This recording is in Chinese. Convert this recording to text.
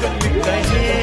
等云再见。